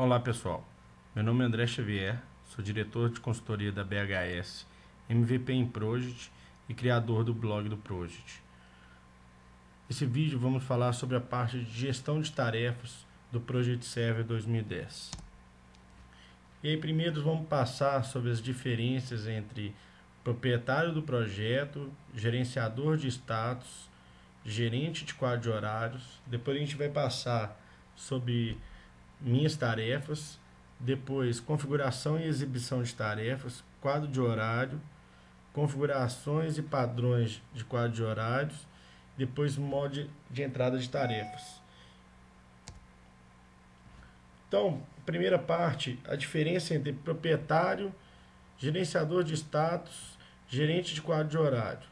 Olá pessoal, meu nome é André Xavier, sou diretor de consultoria da BHS, MVP em Project e criador do blog do Project. Nesse vídeo vamos falar sobre a parte de gestão de tarefas do Project Server 2010. E aí primeiro vamos passar sobre as diferenças entre proprietário do projeto, gerenciador de status, gerente de quadro de horários. Depois a gente vai passar sobre minhas tarefas, depois configuração e exibição de tarefas, quadro de horário, configurações e padrões de quadro de horários, depois modo de entrada de tarefas. Então, primeira parte, a diferença entre proprietário, gerenciador de status, gerente de quadro de horário.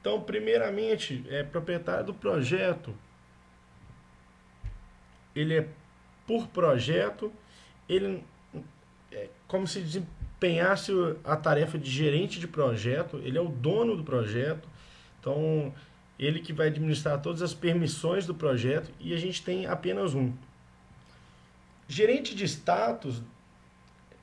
Então, primeiramente, é proprietário do projeto, ele é por projeto, ele é como se desempenhasse a tarefa de gerente de projeto, ele é o dono do projeto, então ele que vai administrar todas as permissões do projeto e a gente tem apenas um. Gerente de status,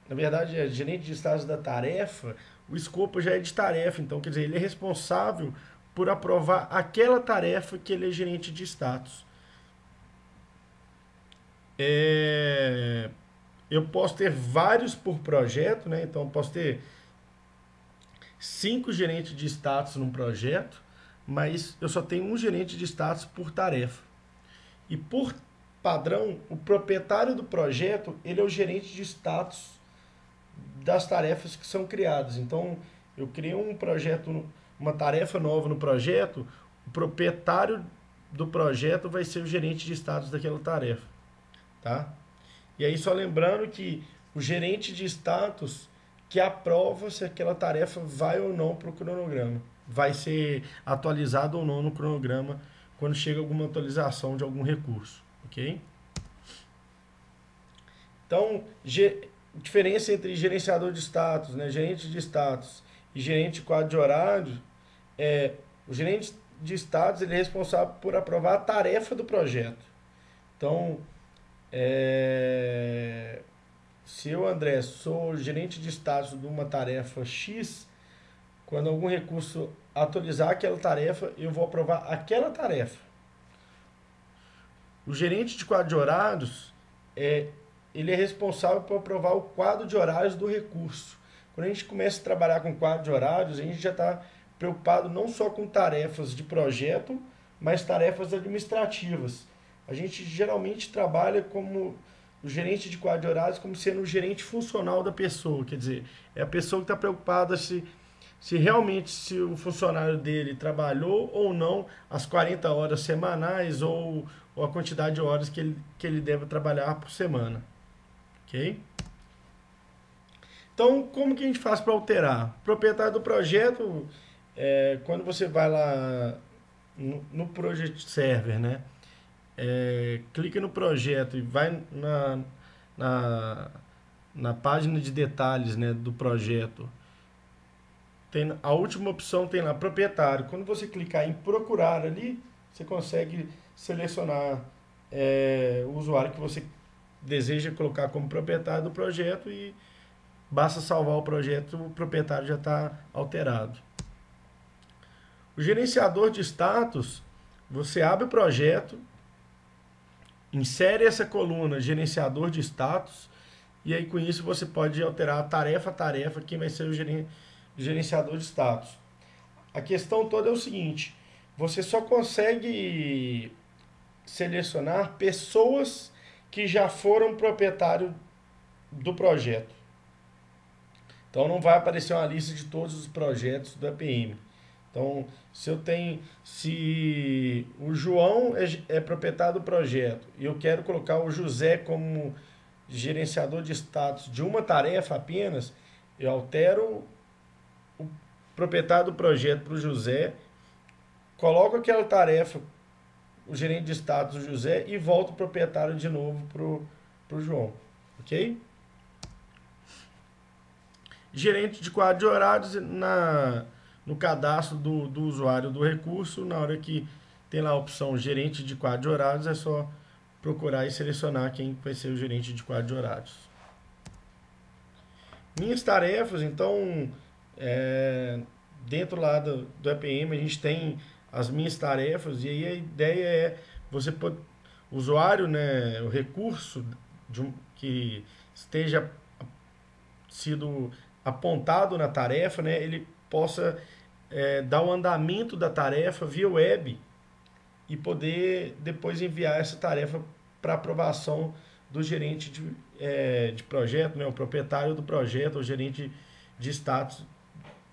na verdade é gerente de status da tarefa, o escopo já é de tarefa, então quer dizer, ele é responsável por aprovar aquela tarefa que ele é gerente de status. É, eu posso ter vários por projeto, né? Então, posso ter cinco gerentes de status num projeto, mas eu só tenho um gerente de status por tarefa. E por padrão, o proprietário do projeto, ele é o gerente de status das tarefas que são criadas. Então, eu crio um projeto, uma tarefa nova no projeto, o proprietário do projeto vai ser o gerente de status daquela tarefa tá? E aí só lembrando que o gerente de status que aprova se aquela tarefa vai ou não para o cronograma. Vai ser atualizado ou não no cronograma quando chega alguma atualização de algum recurso, ok? Então, diferença entre gerenciador de status, né, gerente de status e gerente de quadro de horário, é, o gerente de status ele é responsável por aprovar a tarefa do projeto. Então, é, se eu, André, sou gerente de status de uma tarefa X, quando algum recurso atualizar aquela tarefa, eu vou aprovar aquela tarefa. O gerente de quadro de horários, é, ele é responsável por aprovar o quadro de horários do recurso. Quando a gente começa a trabalhar com quadro de horários, a gente já está preocupado não só com tarefas de projeto, mas tarefas administrativas. A gente geralmente trabalha como o gerente de quadro de horários como sendo o gerente funcional da pessoa, quer dizer, é a pessoa que está preocupada se, se realmente se o funcionário dele trabalhou ou não as 40 horas semanais ou, ou a quantidade de horas que ele, que ele deve trabalhar por semana. Ok? Então, como que a gente faz para alterar? O proprietário do projeto, é, quando você vai lá no, no Project Server, né? É, clica no projeto e vai na, na, na página de detalhes né, do projeto. Tem, a última opção tem lá, proprietário. Quando você clicar em procurar ali, você consegue selecionar é, o usuário que você deseja colocar como proprietário do projeto e basta salvar o projeto, o proprietário já está alterado. O gerenciador de status, você abre o projeto, Insere essa coluna gerenciador de status e aí com isso você pode alterar tarefa a tarefa quem vai ser o gerenciador de status. A questão toda é o seguinte, você só consegue selecionar pessoas que já foram proprietário do projeto. Então não vai aparecer uma lista de todos os projetos do APM. Então, se eu tenho, se o João é, é proprietário do projeto e eu quero colocar o José como gerenciador de status de uma tarefa apenas, eu altero o proprietário do projeto para o José, coloco aquela tarefa, o gerente de status, José, e volto o proprietário de novo para o João. Ok? Gerente de quadro de horários na no cadastro do, do usuário do recurso, na hora que tem lá a opção gerente de quadro de horários, é só procurar e selecionar quem vai ser o gerente de quadro de horários. Minhas tarefas, então, é, dentro lá do, do EPM, a gente tem as minhas tarefas, e aí a ideia é você pode, usuário, né, o recurso de um, que esteja sido apontado na tarefa, né, ele possa é, dar o andamento da tarefa via web e poder depois enviar essa tarefa para aprovação do gerente de, é, de projeto, né, o proprietário do projeto, o gerente de status,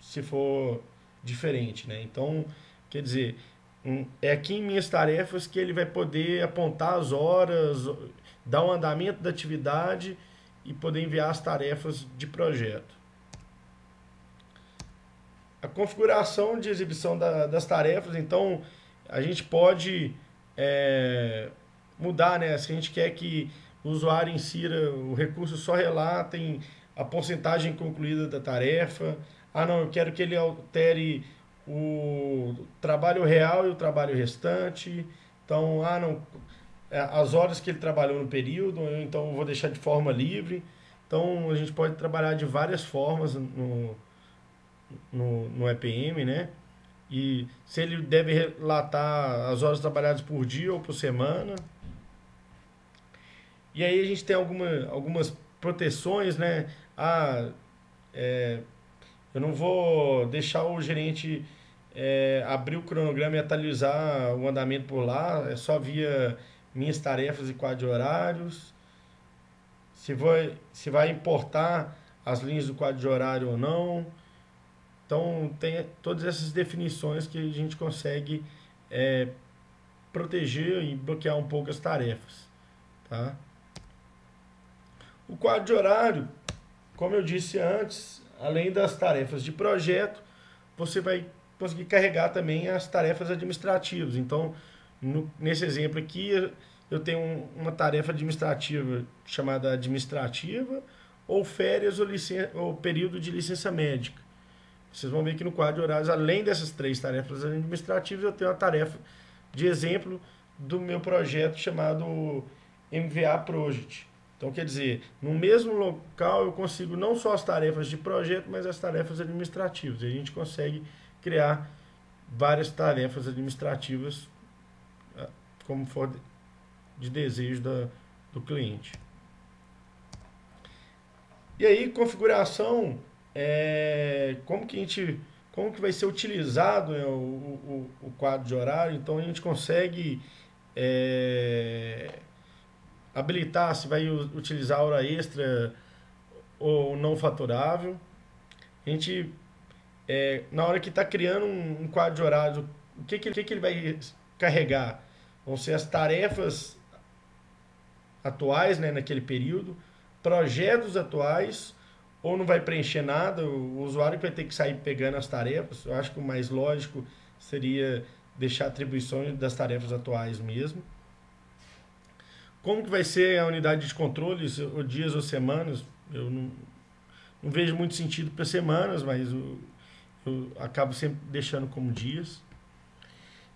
se for diferente. Né? Então, quer dizer, é aqui em minhas tarefas que ele vai poder apontar as horas, dar o andamento da atividade e poder enviar as tarefas de projeto. A configuração de exibição da, das tarefas, então, a gente pode é, mudar, né? Se a gente quer que o usuário insira o recurso só relatem a porcentagem concluída da tarefa. Ah, não, eu quero que ele altere o trabalho real e o trabalho restante. Então, ah, não, é, as horas que ele trabalhou no período, então eu vou deixar de forma livre. Então, a gente pode trabalhar de várias formas no, no, no EPM, né? E se ele deve relatar as horas trabalhadas por dia ou por semana. E aí a gente tem alguma, algumas proteções, né? Ah, é, eu não vou deixar o gerente é, abrir o cronograma e atualizar o andamento por lá, é só via minhas tarefas e quadro de horários. Se vai, se vai importar as linhas do quadro de horário ou não. Então, tem todas essas definições que a gente consegue é, proteger e bloquear um pouco as tarefas. Tá? O quadro de horário, como eu disse antes, além das tarefas de projeto, você vai conseguir carregar também as tarefas administrativas. Então, no, nesse exemplo aqui, eu tenho uma tarefa administrativa chamada administrativa, ou férias ou, ou período de licença médica. Vocês vão ver que no quadro de horários, além dessas três tarefas administrativas, eu tenho uma tarefa de exemplo do meu projeto chamado MVA Project. Então, quer dizer, no mesmo local eu consigo não só as tarefas de projeto, mas as tarefas administrativas. E a gente consegue criar várias tarefas administrativas ah, como for de desejo da, do cliente. E aí, configuração, é, como que a gente, como que vai ser utilizado né, o, o, o, quadro de horário, então a gente consegue é, habilitar se vai utilizar hora extra ou não faturável. A gente, é, na hora que está criando um, um, quadro de horário, o que, que, que, que ele vai carregar? Vão ser as tarefas atuais né, naquele período, projetos atuais, ou não vai preencher nada, o usuário vai ter que sair pegando as tarefas. Eu acho que o mais lógico seria deixar atribuições das tarefas atuais mesmo. Como que vai ser a unidade de controle, ou dias ou semanas? Eu não, não vejo muito sentido para semanas, mas eu, eu, acabo sempre deixando como dias.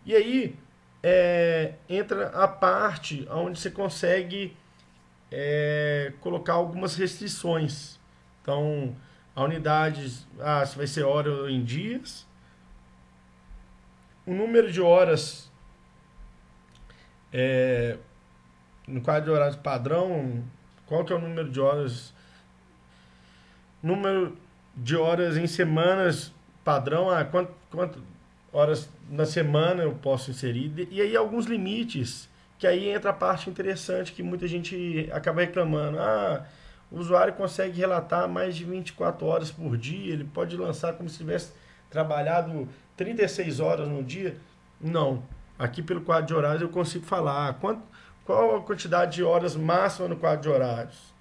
E aí é, entra a parte onde você consegue é, colocar algumas restrições. Então, a unidade, ah, se vai ser hora em dias, o número de horas é, no quadro de horários padrão, qual que é o número de horas? Número de horas em semanas padrão, ah, quanto, quanto horas na semana eu posso inserir? E aí alguns limites, que aí entra a parte interessante que muita gente acaba reclamando. Ah, o usuário consegue relatar mais de 24 horas por dia, ele pode lançar como se tivesse trabalhado 36 horas no dia. Não. Aqui pelo quadro de horários eu consigo falar quanto, qual a quantidade de horas máxima no quadro de horários?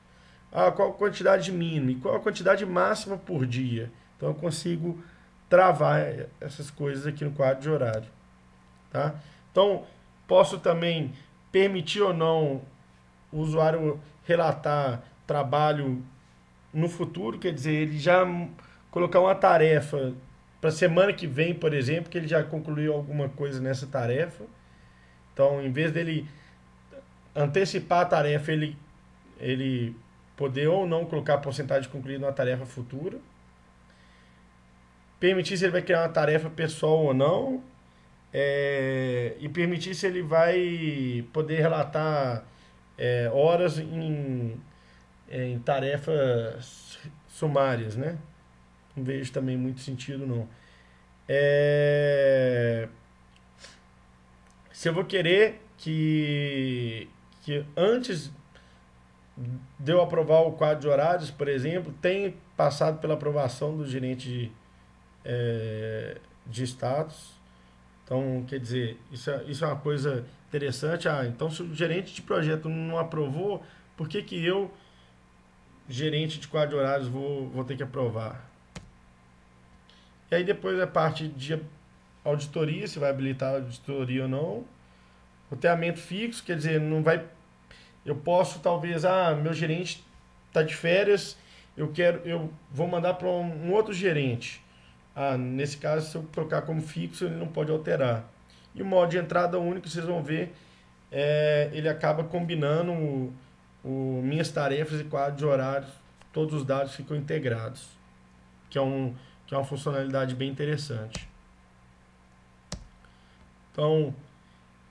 Ah, qual a quantidade mínima? E qual a quantidade máxima por dia? Então eu consigo travar essas coisas aqui no quadro de horário. Tá? Então, posso também permitir ou não o usuário relatar trabalho no futuro, quer dizer, ele já colocar uma tarefa para semana que vem, por exemplo, que ele já concluiu alguma coisa nessa tarefa. Então, em vez dele antecipar a tarefa, ele, ele poder ou não colocar porcentagem concluída na tarefa futura. Permitir se ele vai criar uma tarefa pessoal ou não. É, e permitir se ele vai poder relatar é, horas em, em tarefas sumárias, né? Não vejo também muito sentido, não. É... Se eu vou querer que, que antes de eu aprovar o quadro de horários, por exemplo, tenha passado pela aprovação do gerente de, é, de status. Então, quer dizer, isso é, isso é uma coisa interessante. Ah, então se o gerente de projeto não aprovou, por que, que eu, gerente de quadro de horários, vou, vou ter que aprovar? E aí depois a parte de auditoria, se vai habilitar a auditoria ou não. Roteamento fixo, quer dizer, não vai. Eu posso talvez, ah, meu gerente está de férias, eu quero, eu vou mandar para um, um outro gerente. Ah, nesse caso, se eu trocar como fixo, ele não pode alterar. E o modo de entrada único, vocês vão ver, é, ele acaba combinando o, minhas tarefas e quadro de horários, todos os dados ficam integrados, que é um, que é uma funcionalidade bem interessante. Então,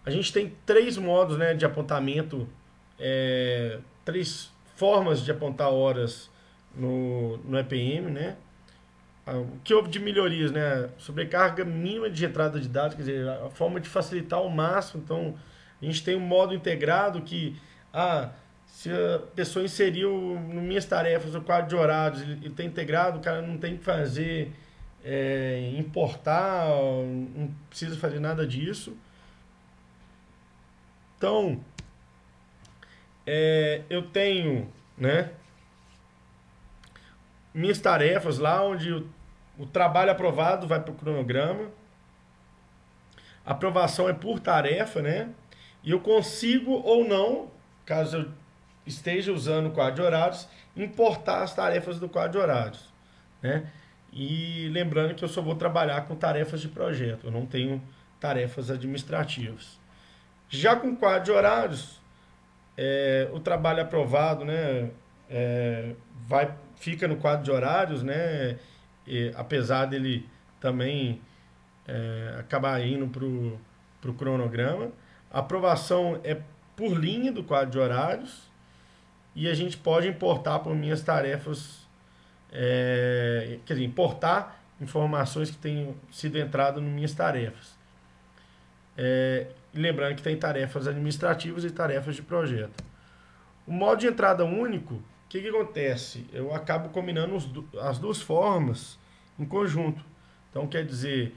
a gente tem três modos né, de apontamento, é, três formas de apontar horas no, no EPM, né? Ah, o que houve de melhorias, né? Sobrecarga mínima de entrada de dados, quer dizer, a forma de facilitar ao máximo. Então, a gente tem um modo integrado que, ah, se a pessoa inseriu no minhas tarefas o quadro de horários, ele está integrado, o cara não tem que fazer, é, importar, não precisa fazer nada disso. Então, é, eu tenho, né, minhas tarefas lá onde o, o trabalho aprovado vai para o cronograma. A aprovação é por tarefa, né? E eu consigo ou não, caso eu esteja usando o quadro de horários, importar as tarefas do quadro de horários, né? E lembrando que eu só vou trabalhar com tarefas de projeto, eu não tenho tarefas administrativas. Já com quadro de horários, é, o trabalho aprovado, né, é, vai, fica no quadro de horários, né, e, apesar dele também é, acabar indo para o cronograma. A aprovação é por linha do quadro de horários e a gente pode importar por minhas tarefas, é, quer dizer, importar informações que tenham sido entradas nas minhas tarefas. É, lembrando que tem tarefas administrativas e tarefas de projeto. O modo de entrada único, o que, que acontece? Eu acabo combinando as duas formas em conjunto. Então, quer dizer,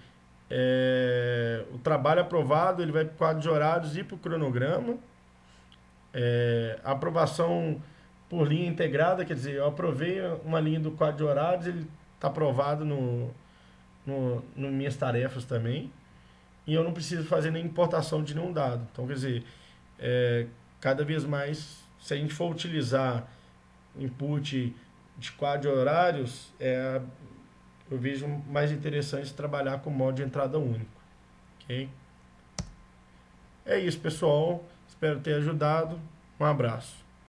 é, o trabalho aprovado ele vai para o quadro de horários e para o cronograma. É, a aprovação por linha integrada, quer dizer, eu aprovei uma linha do quadro de horários, ele está aprovado no, no, no minhas tarefas também e eu não preciso fazer nem importação de nenhum dado. Então, quer dizer, é, cada vez mais, se a gente for utilizar input de quadro de horários, é, eu vejo mais interessante trabalhar com modo de entrada único. Ok? É isso, pessoal. Espero ter ajudado. Um abraço.